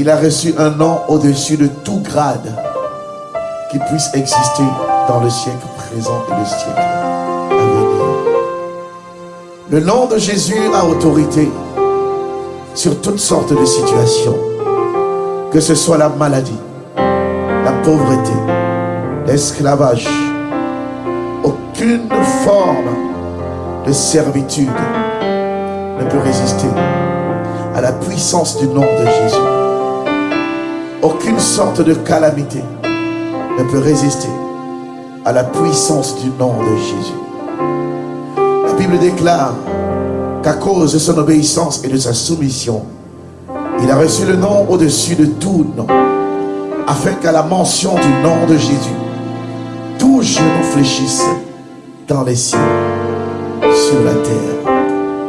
Il a reçu un nom au-dessus de tout grade qui puisse exister dans le siècle présent et le siècle à venir. Le nom de Jésus a autorité sur toutes sortes de situations, que ce soit la maladie, la pauvreté, l'esclavage, aucune forme de servitude ne peut résister à la puissance du nom de Jésus. Aucune sorte de calamité ne peut résister à la puissance du nom de Jésus. La Bible déclare qu'à cause de son obéissance et de sa soumission, il a reçu le nom au-dessus de tout nom, afin qu'à la mention du nom de Jésus, tout genou fléchisse dans les cieux, sur la terre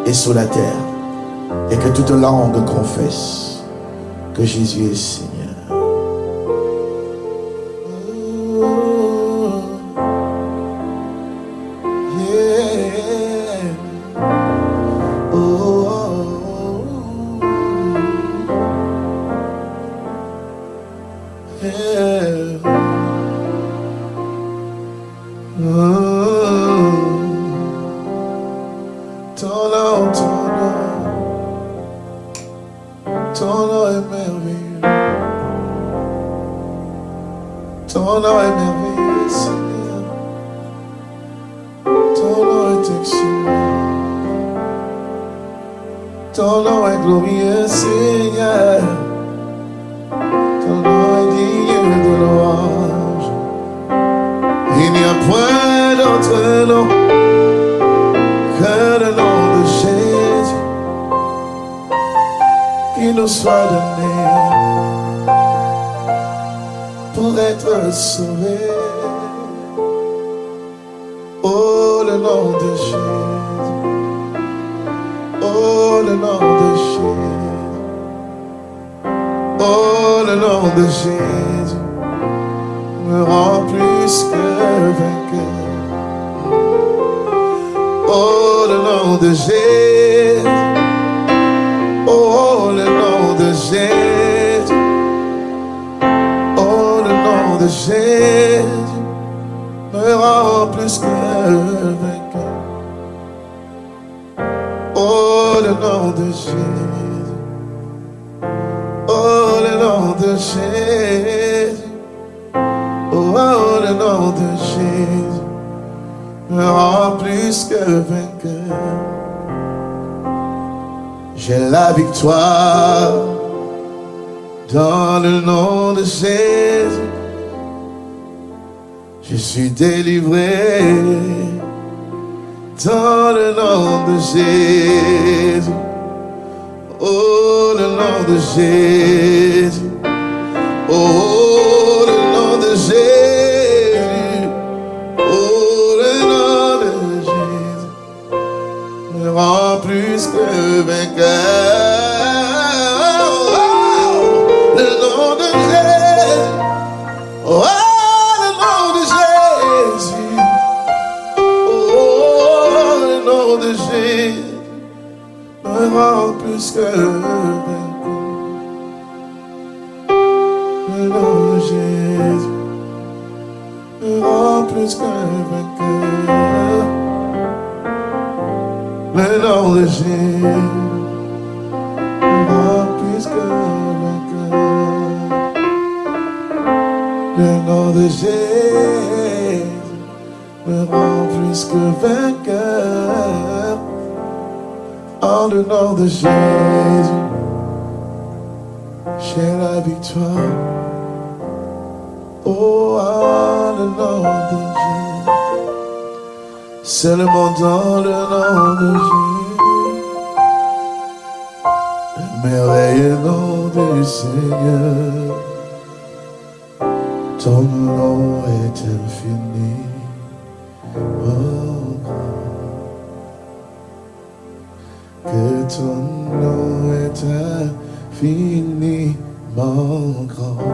et sous la terre, et que toute langue confesse que Jésus est Seigneur. Tolo, tolo, tolo est merveilleux. Tolo est merveilleux, Seigneur. Tolo est excellent. Tolo est glorieux, Seigneur. Tolo est digne de louange. Il n'y a point d'autre nom nous sois donné pour être sauvé. Oh, le nom de Jésus. Oh, le nom de Jésus. Oh, le nom de Jésus me rend plus que vainqueur. Oh, le nom de Jésus de Jésus me rend plus que vainqueur. Oh, le nom de Jésus. Oh, le nom de Jésus. Oh, oh le nom de Jésus me rend plus que vainqueur. J'ai la victoire dans le nom de Jésus je suis délivré dans le nom de Jésus. Oh, le nom de Jésus. Oh, le nom de Jésus. Oh, le nom de Jésus. Me rend plus que vainqueur. Jésus me rend plus que vainqueur en le nom de Jésus. J'ai la victoire. Oh, en le nom de Jésus. Seulement dans le nom de Jésus. Le merveilleux nom du Seigneur. Ton nom est infini. Oh, que ton nom est infiniment grand.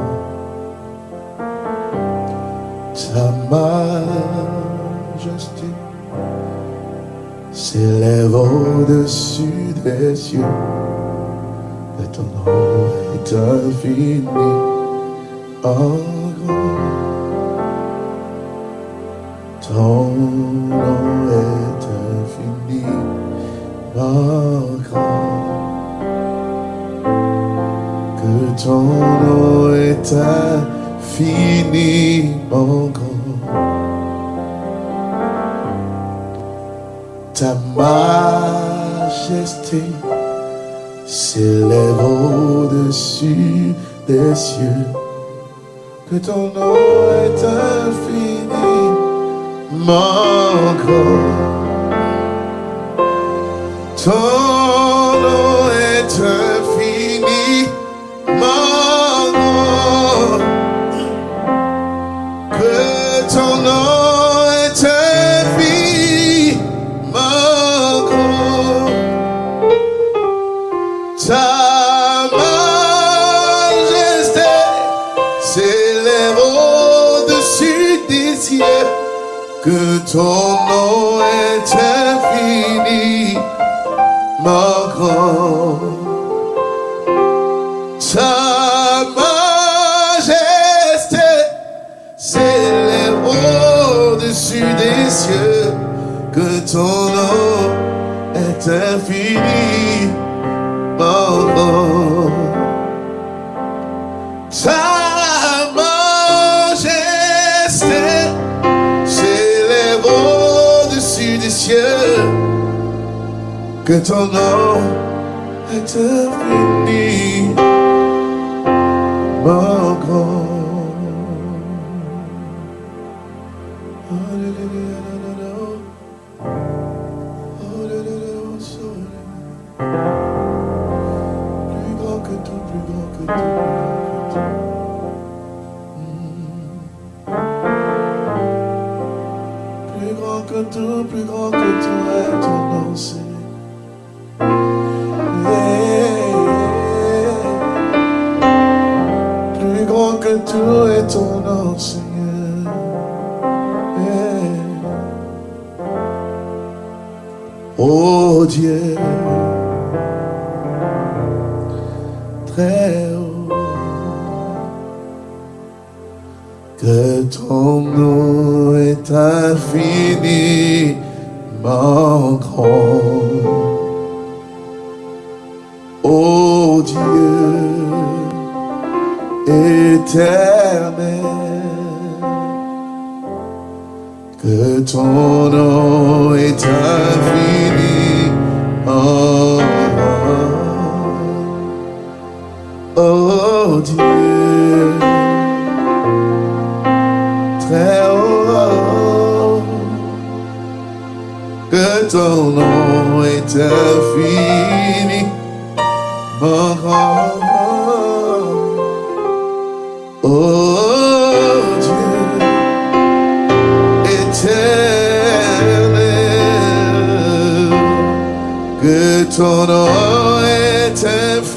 Ta majesté s'élève au-dessus des cieux. Et ton nom est infini. Oh, ton nom est infini. Oh, que ton nom est infini, mon Ta majesté s'élève au-dessus des cieux. Que ton nom est infini, mon corps. Ton nom est infini, cieux. Que ton nom est infini, mon grand. Ta majesté s'élève au-dessus des cieux. Que ton nom est infini, mon grand. Ta Que ton nom est infini, mon grand. Alléluia, alléluia. Alléluia, soleil. Plus grand que tout, plus grand que tout, plus grand que tout est ton nom, Seigneur. Yeah. Oh Dieu, très haut, que ton nom est infiniment grand. Oh Dieu, éternel, que ton nom est infini. Oh, oh Dieu, très haut, que ton nom est infini. Grand, oh que ton nom est infini,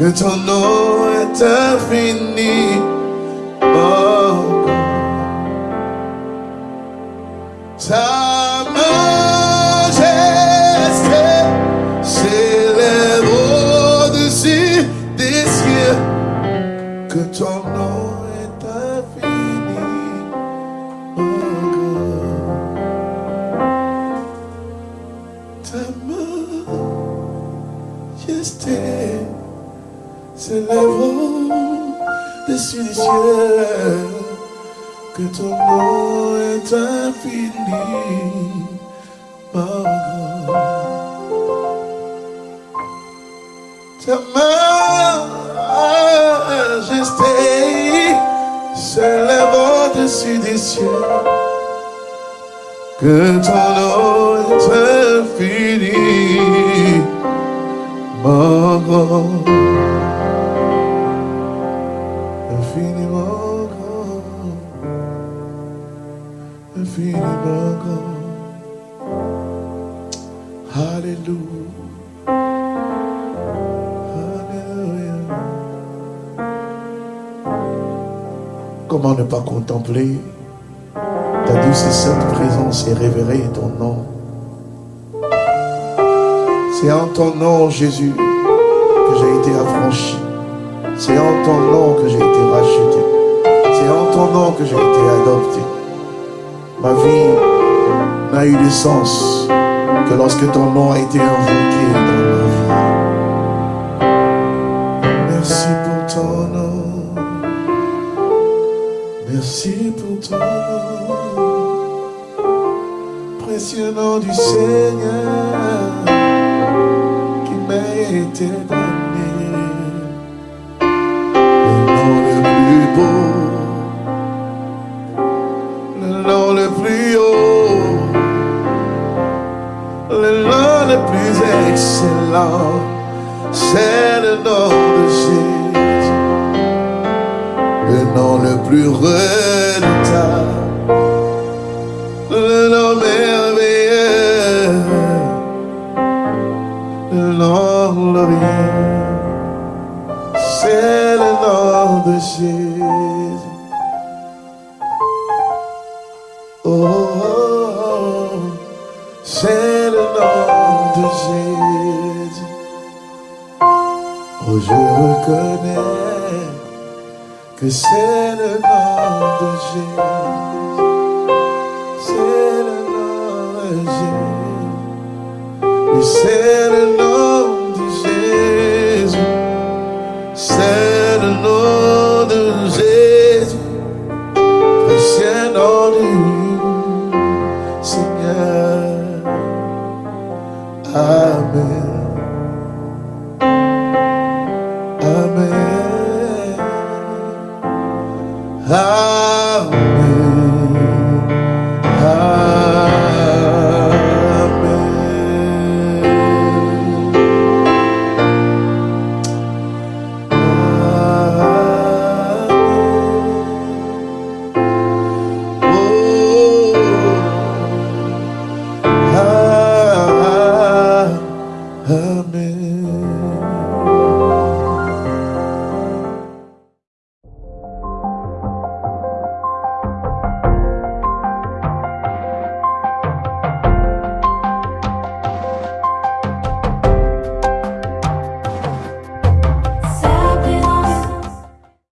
Que ton nom est infini, mon infini, Ta majesté s'élève au-dessus des cieux, Comment ne pas contempler ta douce et sainte présence et révérer ton nom? C'est en ton nom, Jésus, que j'ai été affranchi. C'est en ton nom que j'ai été racheté. C'est en ton nom que j'ai été adopté. Ma vie n'a eu de sens que lorsque ton nom a été invoqué dans ma vie. Merci pour ton nom. Merci pour ton nom. Précieux nom du Seigneur qui m'a été donné. C'est le nom de Jésus. Le nom le plus redoutable. Que c'est le nom de Jésus. C'est le nom de Jésus. Oui, c'est le nom de Jésus. C'est le nom de Jésus. Précieux nom du Seigneur. Amen. Ah.